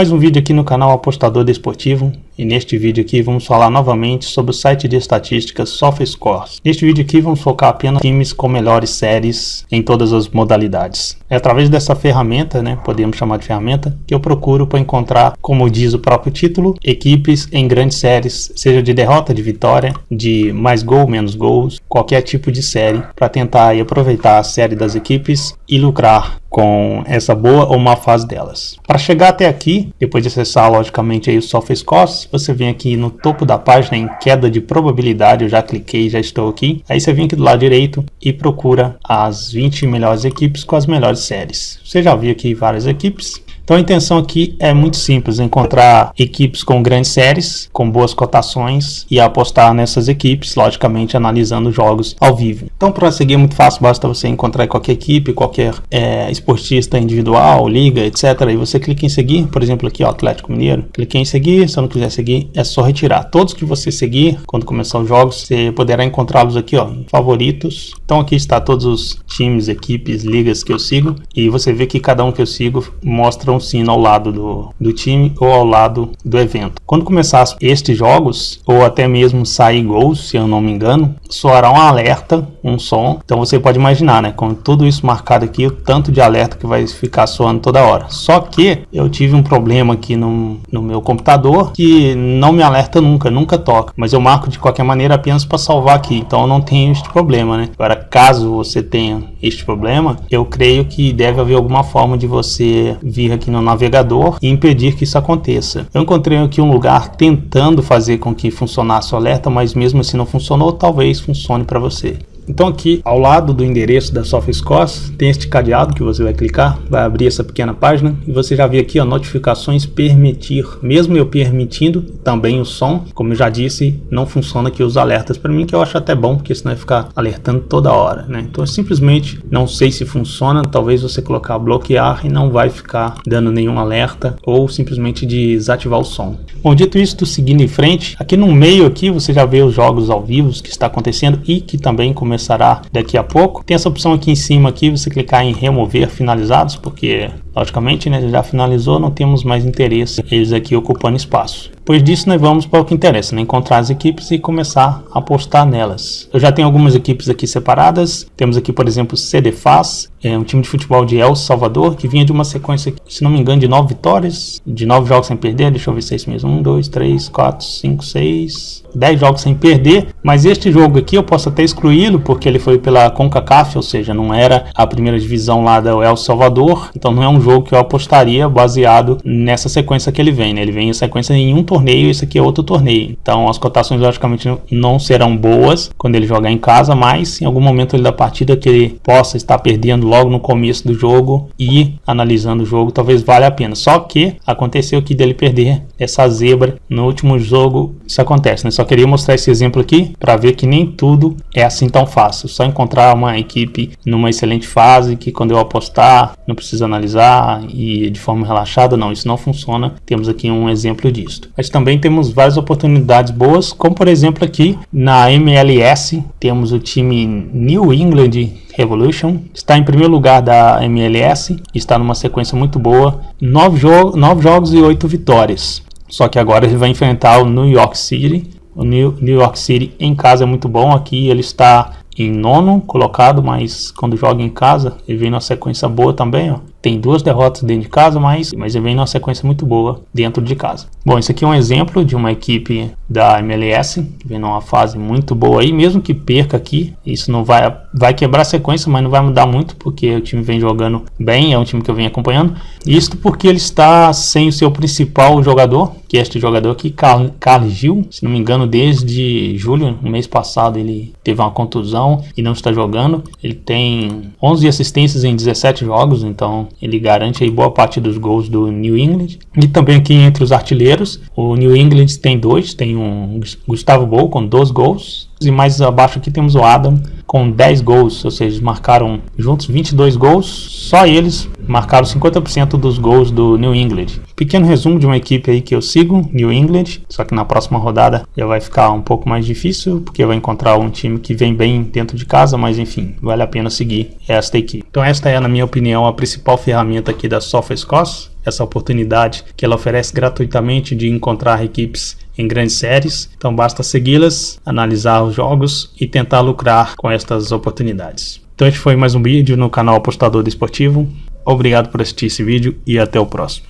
Mais um vídeo aqui no canal Apostador Desportivo e neste vídeo aqui vamos falar novamente sobre o site de estatísticas SofaScores. Neste vídeo aqui vamos focar apenas times com melhores séries em todas as modalidades. É através dessa ferramenta, né, podemos chamar de ferramenta, que eu procuro para encontrar, como diz o próprio título, equipes em grandes séries, seja de derrota, de vitória, de mais gol, menos gols, qualquer tipo de série, para tentar aproveitar a série das equipes e lucrar com essa boa ou má fase delas. Para chegar até aqui, depois de acessar logicamente aí o SofaScores, você vem aqui no topo da página em queda de probabilidade, eu já cliquei, já estou aqui. Aí você vem aqui do lado direito e procura as 20 melhores equipes com as melhores séries. Você já viu aqui várias equipes, então a intenção aqui é muito simples, encontrar equipes com grandes séries, com boas cotações e apostar nessas equipes, logicamente analisando jogos ao vivo. Então para seguir é muito fácil, basta você encontrar qualquer equipe, qualquer é, esportista individual, liga, etc. E você clica em seguir, por exemplo aqui ó, Atlético Mineiro, cliquei em seguir, se eu não quiser seguir é só retirar. Todos que você seguir, quando começar os jogos, você poderá encontrá-los aqui ó, favoritos. Então aqui está todos os times, equipes, ligas que eu sigo e você vê que cada um que eu sigo mostra um um sino ao lado do, do time ou ao lado do evento. Quando começar estes jogos, ou até mesmo sair gols, se eu não me engano, soará um alerta, um som. Então você pode imaginar, né, com tudo isso marcado aqui, o tanto de alerta que vai ficar soando toda hora. Só que eu tive um problema aqui no, no meu computador que não me alerta nunca, nunca toca. Mas eu marco de qualquer maneira apenas para salvar aqui, então eu não tenho este problema, né? Agora, caso você tenha este problema, eu creio que deve haver alguma forma de você vir aqui no navegador e impedir que isso aconteça. Eu encontrei aqui um lugar tentando fazer com que funcionasse o alerta, mas mesmo assim não funcionou, talvez funcione para você. Então aqui ao lado do endereço da SoftScores tem este cadeado que você vai clicar, vai abrir essa pequena página e você já vê aqui ó, notificações permitir. Mesmo eu permitindo também o som, como eu já disse, não funciona aqui os alertas para mim, que eu acho até bom, porque senão vai ficar alertando toda hora, né? Então eu simplesmente não sei se funciona, talvez você colocar bloquear e não vai ficar dando nenhum alerta ou simplesmente desativar o som. Bom, dito isso, seguindo em frente, aqui no meio aqui você já vê os jogos ao vivo que está acontecendo e que também começam começará daqui a pouco. Tem essa opção aqui em cima aqui, você clicar em remover finalizados, porque logicamente né, já finalizou, não temos mais interesse eles aqui ocupando espaço. Depois disso nós vamos para o que interessa, né, encontrar as equipes e começar a apostar nelas. Eu já tenho algumas equipes aqui separadas, temos aqui por exemplo CDFAS, é um time de futebol de El Salvador, que vinha de uma sequência, se não me engano, de nove vitórias, de nove jogos sem perder, deixa eu ver se é isso mesmo, um, dois, três, quatro, cinco, seis, 10 jogos sem perder, mas este jogo aqui eu posso até excluí-lo porque ele foi pela CONCACAF, ou seja, não era a primeira divisão lá do El Salvador, então não é um jogo que eu apostaria baseado nessa sequência que ele vem, né? ele vem em sequência em um torneio e esse aqui é outro torneio, então as cotações logicamente não serão boas quando ele jogar em casa, mas em algum momento da partida que ele possa estar perdendo logo no começo do jogo e analisando o jogo, talvez valha a pena, só que aconteceu que dele perder essa zebra no último jogo, isso acontece, né? Só queria mostrar esse exemplo aqui para ver que nem tudo é assim tão fácil. Só encontrar uma equipe numa excelente fase que quando eu apostar não preciso analisar e de forma relaxada, não, isso não funciona. Temos aqui um exemplo disso. Mas também temos várias oportunidades boas, como por exemplo aqui na MLS temos o time New England Revolution está em primeiro lugar da MLS, está numa sequência muito boa, nove, jo jogos e oito vitórias. Só que agora ele vai enfrentar o New York City, o New, New York City em casa é muito bom. Aqui ele está em nono colocado, mas quando joga em casa, ele vem numa sequência boa também, ó. Tem duas derrotas dentro de casa, mas, mas ele vem numa sequência muito boa dentro de casa. Bom, esse aqui é um exemplo de uma equipe da MLS, vem numa fase muito boa aí, mesmo que perca aqui, isso não vai, vai quebrar a sequência, mas não vai mudar muito, porque o time vem jogando bem, é um time que eu venho acompanhando. Isso porque ele está sem o seu principal jogador, que é este jogador aqui, Carl, Carl Gil, se não me engano, desde julho, no mês passado, ele teve uma contusão e não está jogando. Ele tem 11 assistências em 17 jogos, então ele garante aí boa parte dos gols do New England. E também aqui entre os artilheiros, o New England tem dois, tem um Gustavo Bou com dois gols, e mais abaixo aqui temos o Adam com 10 gols, ou seja, marcaram juntos 22 gols, só eles marcaram 50% dos gols do New England. Pequeno resumo de uma equipe aí que eu sigo, New England, só que na próxima rodada já vai ficar um pouco mais difícil, porque vai encontrar um time que vem bem dentro de casa, mas enfim, vale a pena seguir esta equipe. Então esta é, na minha opinião, a principal ferramenta aqui da SofaScores essa oportunidade que ela oferece gratuitamente de encontrar equipes em grandes séries. Então basta segui-las, analisar os jogos e tentar lucrar com estas oportunidades. Então este foi mais um vídeo no canal Apostador Desportivo. Obrigado por assistir esse vídeo e até o próximo.